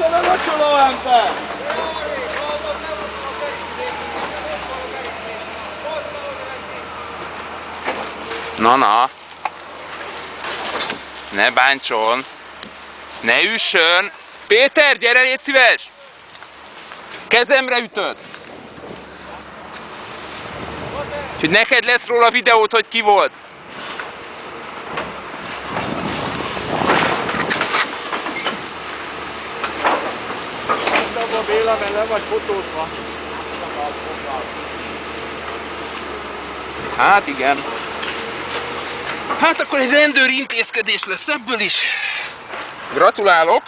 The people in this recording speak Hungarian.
Dove faccio anche? Na, na. Ne bántson. Ne üssön. Péter, gyere, légy szíves! Kezemre ütött. Úgyhogy neked lesz róla videót, hogy ki volt. Mert le vagy fotózva. Hát igen. Hát akkor egy rendőri intézkedés lesz ebből is. Gratulálok!